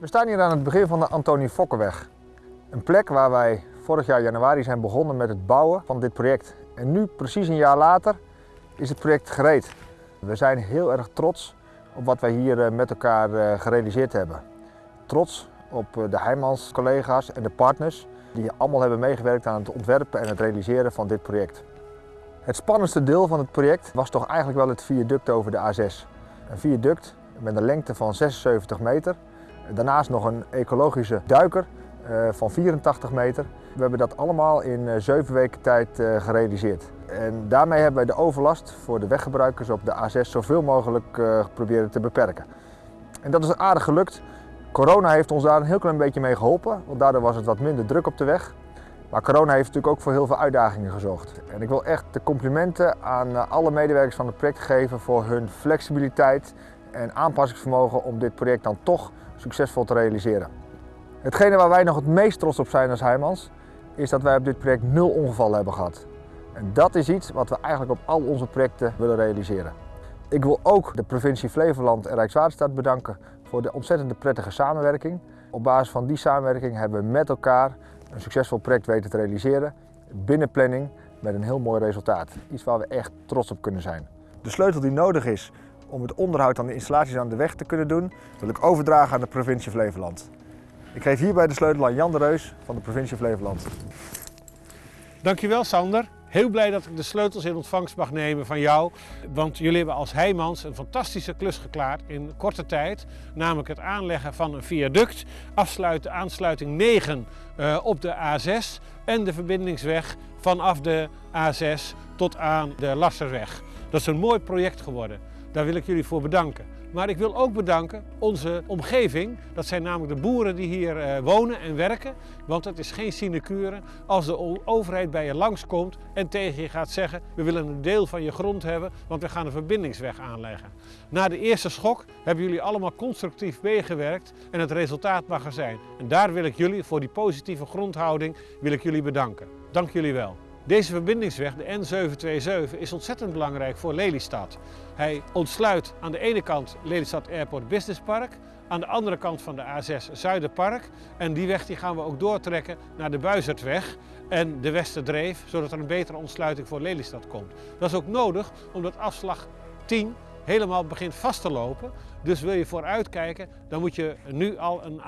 We staan hier aan het begin van de Antonie Fokkerweg. Een plek waar wij vorig jaar januari zijn begonnen met het bouwen van dit project. En nu, precies een jaar later, is het project gereed. We zijn heel erg trots op wat wij hier eh, met elkaar eh, gerealiseerd hebben. Trots op eh, de Heijmans collega's en de partners die allemaal hebben meegewerkt aan het ontwerpen en het realiseren van dit project. Het spannendste deel van het project was toch eigenlijk wel het viaduct over de A6. Een viaduct met een lengte van 76 meter. Daarnaast nog een ecologische duiker van 84 meter. We hebben dat allemaal in 7 weken tijd gerealiseerd. En daarmee hebben wij de overlast voor de weggebruikers op de A6 zoveel mogelijk geprobeerd te beperken. En dat is aardig gelukt. Corona heeft ons daar een heel klein beetje mee geholpen, want daardoor was het wat minder druk op de weg. Maar corona heeft natuurlijk ook voor heel veel uitdagingen gezorgd. En ik wil echt de complimenten aan eh, alle medewerkers van het project geven voor hun flexibiliteit en aanpassingsvermogen om dit project dan toch succesvol te realiseren. Hetgene waar wij nog het meest trots op zijn als Heijmans, is dat wij op dit project nul ongevallen hebben gehad. En dat is iets wat we eigenlijk op al onze projecten willen realiseren. Ik wil ook de provincie Flevoland en Rijkswaterstaat bedanken voor de ontzettend prettige samenwerking. Op basis van die samenwerking hebben we met elkaar een succesvol project weten te realiseren binnen planning met een heel mooi resultaat. Iets waar we echt trots op kunnen zijn. De sleutel die nodig is om het onderhoud aan de installaties aan de weg te kunnen doen, wil ik overdragen aan de provincie Flevoland. Ik geef hierbij de sleutel aan Jan de Reus van de provincie Flevoland. Dankjewel Sander. Heel blij dat ik de sleutels in ontvangst mag nemen van jou. Want jullie hebben als Heijmans een fantastische klus geklaard in korte tijd. Namelijk het aanleggen van een viaduct, afsluiten aansluiting 9 uh, eh, op de A6 en de verbindingsweg vanaf de A6 tot aan de Lasserweg. Dat is een mooi project geworden. Daar wil ik jullie voor bedanken. Maar ik wil ook bedanken onze omgeving. Dat zijn namelijk de boeren die hier uh, wonen en werken. Want het is geen sinecure als de overheid bij je langskomt en tegen je gaat zeggen... we willen een deel van je grond hebben, want we gaan een verbindingsweg aanleggen. Na de eerste schok hebben jullie allemaal constructief meegewerkt en het resultaat mag er zijn. En daar wil ik jullie voor die positieve grondhouding wil ik jullie bedanken. Dank jullie wel. Deze verbindingsweg, de N727, is ontzettend belangrijk voor Lelystad. Hij ontsluit aan de ene kant Lelystad Airport Business Park, aan de andere kant van de A6 Zuiderpark. En die weg die gaan we ook doortrekken naar de Buizertweg en de Westerdreef, zodat er een betere ontsluiting voor Lelystad komt. Dat is ook nodig omdat afslag 10 helemaal begint vast te lopen. Dus wil je vooruitkijken, dan moet je nu al een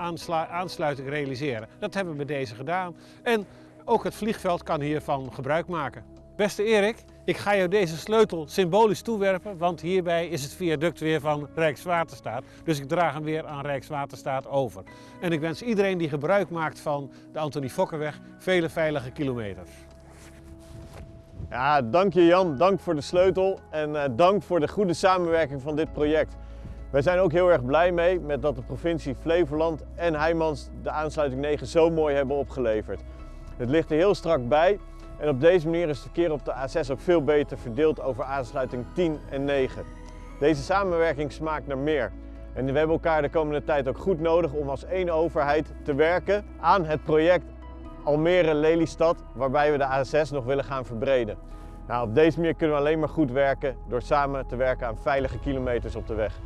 aansluiting realiseren. Dat hebben we met deze gedaan. En ook het vliegveld kan hiervan gebruik maken. Beste Erik, ik ga jou deze sleutel symbolisch toewerpen, want hierbij is het viaduct weer van Rijkswaterstaat. Dus ik draag hem weer aan Rijkswaterstaat over. En ik wens iedereen die gebruik maakt van de Antonie Fokkerweg vele veilige kilometers. Ja, dank je Jan, dank voor de sleutel en uh, dank voor de goede samenwerking van dit project. Wij zijn ook heel erg blij mee met dat de provincie Flevoland en Heijmans de aansluiting 9 zo mooi hebben opgeleverd. Het ligt er heel strak bij en op deze manier is het verkeer op de A6 ook veel beter verdeeld over aansluiting 10 en 9. Deze samenwerking smaakt naar meer. En we hebben elkaar de komende tijd ook goed nodig om als één overheid te werken aan het project Almere-Lelystad, waarbij we de A6 nog willen gaan verbreden. Nou, op deze manier kunnen we alleen maar goed werken door samen te werken aan veilige kilometers op de weg.